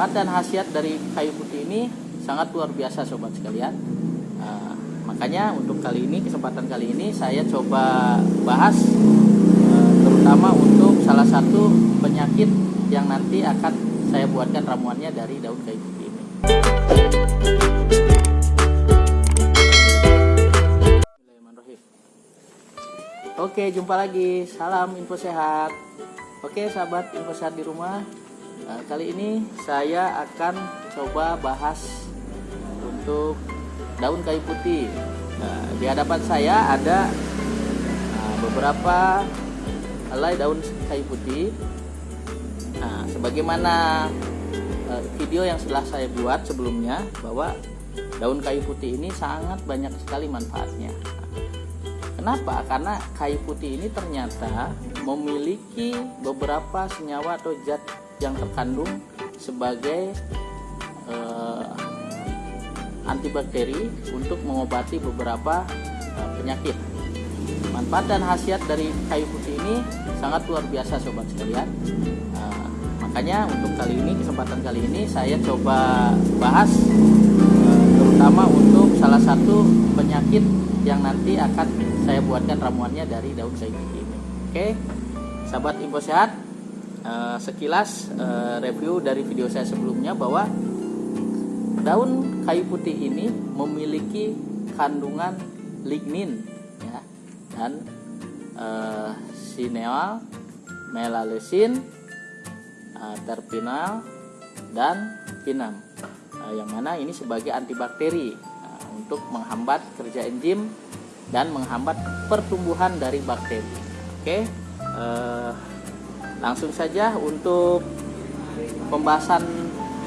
manfaat dan khasiat dari kayu putih ini sangat luar biasa sobat sekalian. Uh, makanya untuk kali ini kesempatan kali ini saya coba bahas uh, terutama untuk salah satu penyakit yang nanti akan saya buatkan ramuannya dari daun kayu putih ini. Oke jumpa lagi. Salam info sehat. Oke sahabat info sehat di rumah Nah, kali ini saya akan coba bahas untuk daun kayu putih. Nah, di hadapan saya ada nah, beberapa helai daun kayu putih. Nah, sebagaimana uh, video yang setelah saya buat sebelumnya bahwa daun kayu putih ini sangat banyak sekali manfaatnya. Kenapa? Karena kayu putih ini ternyata memiliki beberapa senyawa atau zat yang terkandung sebagai uh, antibakteri untuk mengobati beberapa uh, penyakit. Manfaat dan khasiat dari kayu putih ini sangat luar biasa sobat sekalian. Uh, makanya untuk kali ini kesempatan kali ini saya coba bahas uh, terutama untuk salah satu penyakit yang nanti akan saya buatkan ramuannya dari daun kayu putih ini. Oke, sahabat info sehat, uh, sekilas uh, review dari video saya sebelumnya bahwa daun kayu putih ini memiliki kandungan lignin ya dan uh, sineal, melalesin, uh, terpinal dan pinam uh, yang mana ini sebagai antibakteri uh, untuk menghambat kerja enzim dan menghambat pertumbuhan dari bakteri. Oke, okay? uh, langsung saja untuk pembahasan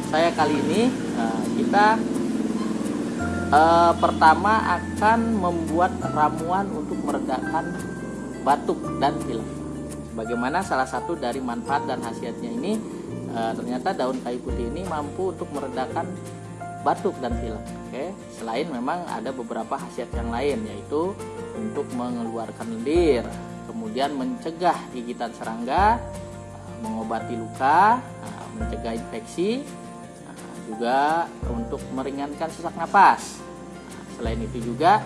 saya kali ini nah, kita eh, pertama akan membuat ramuan untuk meredakan batuk dan pilek. Bagaimana salah satu dari manfaat dan khasiatnya ini eh, ternyata daun kayu putih ini mampu untuk meredakan batuk dan pilek. Oke selain memang ada beberapa khasiat yang lain yaitu untuk mengeluarkan lendir kemudian mencegah gigitan serangga mengobati luka, nah, mencegah infeksi, nah, juga untuk meringankan sesak napas. Selain itu juga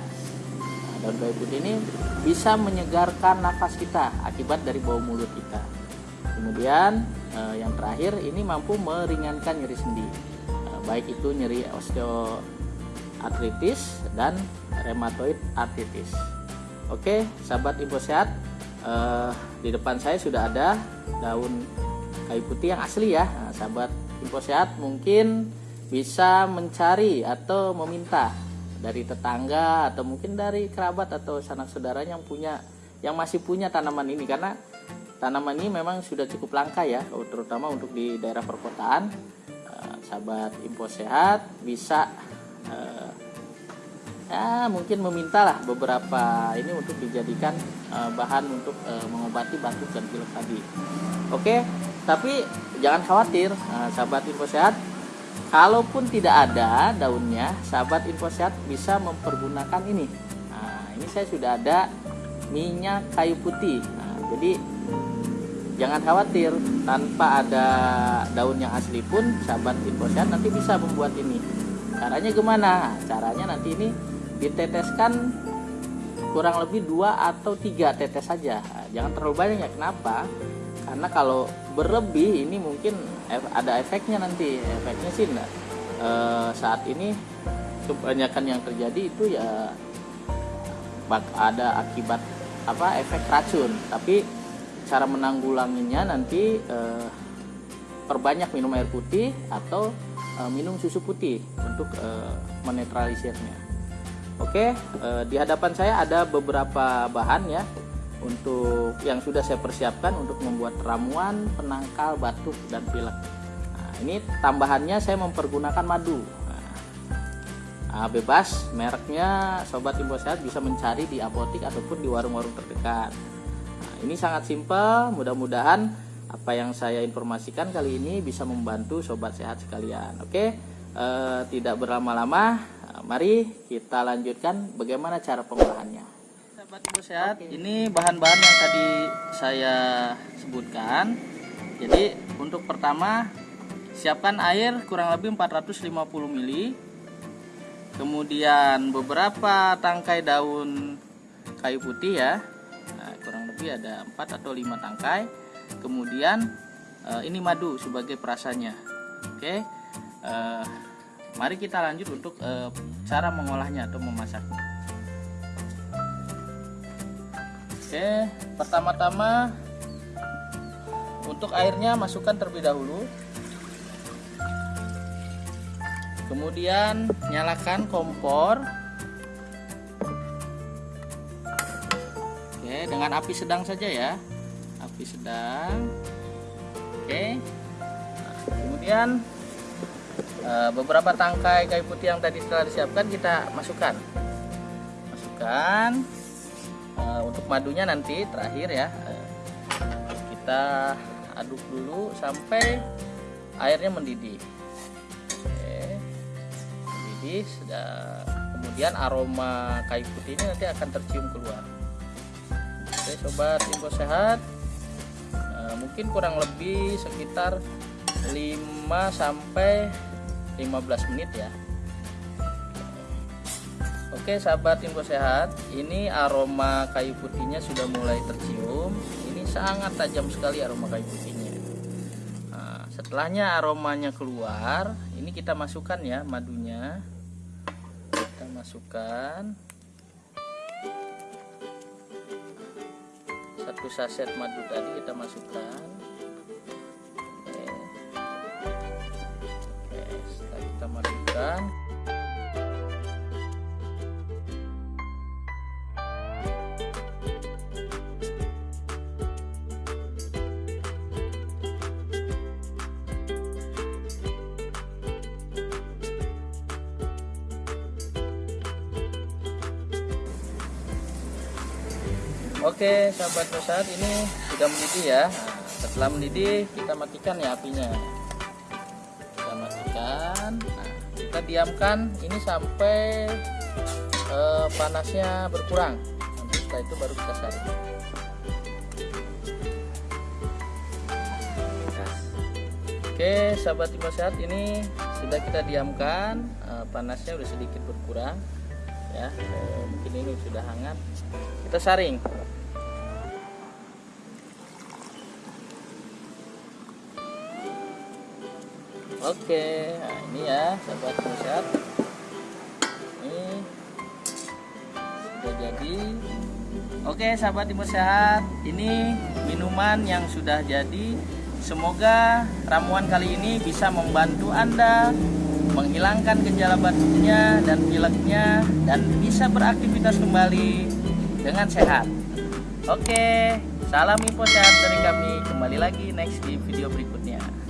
daun kayu putih ini bisa menyegarkan nafas kita akibat dari bau mulut kita. Kemudian eh, yang terakhir ini mampu meringankan nyeri sendi, baik itu nyeri osteoartritis dan rheumatoid arthritis. Oke, sahabat info sehat, uh, di depan saya sudah ada daun kayu putih yang asli ya. Nah, sahabat info sehat mungkin bisa mencari atau meminta dari tetangga atau mungkin dari kerabat atau sanak saudara yang punya yang masih punya tanaman ini. Karena tanaman ini memang sudah cukup langka ya terutama untuk di daerah perkotaan. Uh, sahabat info sehat bisa ya mungkin memintalah beberapa ini untuk dijadikan uh, bahan untuk uh, mengobati batuk dan pilek tadi. Oke, tapi jangan khawatir, uh, sahabat info sehat. Kalaupun tidak ada daunnya, sahabat info sehat bisa mempergunakan ini. Nah, ini saya sudah ada minyak kayu putih. Nah, jadi jangan khawatir, tanpa ada daun yang asli pun, sahabat info sehat nanti bisa membuat ini. Caranya gimana? Caranya nanti ini diteteskan kurang lebih dua atau tiga tetes saja. Jangan terlalu banyak ya. Kenapa? Karena kalau berlebih ini mungkin ada efeknya nanti. Efeknya sih enggak. E, saat ini kebanyakan yang terjadi itu ya bak ada akibat apa efek racun. Tapi cara menanggulanginya nanti e, perbanyak minum air putih atau e, minum susu putih untuk e, menetralisirnya Oke, eh, di hadapan saya ada beberapa bahan ya untuk yang sudah saya persiapkan untuk membuat ramuan penangkal batuk dan pilek. Nah, ini tambahannya saya mempergunakan madu. Nah, bebas mereknya sobat info sehat bisa mencari di apotik ataupun di warung-warung terdekat. Nah, ini sangat simpel, mudah-mudahan apa yang saya informasikan kali ini bisa membantu sobat sehat sekalian. Oke, eh, tidak berlama-lama mari kita lanjutkan bagaimana cara pengolahannya. Sahabat ibu sehat, okay. ini bahan-bahan yang tadi saya sebutkan. Jadi untuk pertama siapkan air kurang lebih 450 ml kemudian beberapa tangkai daun kayu putih ya nah, kurang lebih ada 4 atau 5 tangkai kemudian eh, ini madu sebagai perasanya oke eh, mari kita lanjut untuk eh, cara mengolahnya atau memasaknya. Oke pertama-tama untuk airnya masukkan terlebih dahulu. Kemudian nyalakan kompor. Oke dengan api sedang saja ya. Api sedang. Oke. Kemudian beberapa tangkai kayu putih yang tadi setelah disiapkan kita masukkan. Masukkan. Eh, untuk madunya nanti terakhir ya. Eh, kita aduk dulu sampai airnya mendidih. Jadi sudah kemudian aroma kayu putih ini nanti akan tercium keluar. Oke sobat info sehat. Mungkin kurang lebih sekitar 5 sampai 15 menit ya. Oke sahabat info sehat ini aroma kayu putihnya sudah mulai tercium. Ini sangat tajam sekali aroma kayu putihnya. Nah, setelahnya aromanya keluar ini kita masukkan ya madunya. Kita masukkan. Satu saset madu tadi kita masukkan kita masukkan. Oke sahabat saat ini sudah mendidih ya. Setelah mendidih kita matikan ya apinya kita diamkan ini sampai eh, panasnya berkurang. Nanti setelah itu baru kita saring Oke sahabat Ibu sehat ini sudah kita diamkan eh, panasnya sudah sedikit berkurang ya. Eh, mungkin ini sudah hangat. Kita saring Oke, nah ini ya sahabat sehat. Ini sudah jadi. Oke, sahabat timur sehat, ini minuman yang sudah jadi. Semoga ramuan kali ini bisa membantu Anda menghilangkan gejala batuknya dan pileknya dan bisa beraktivitas kembali dengan sehat. Oke, salam info sehat dari kami. Kembali lagi next di video berikutnya.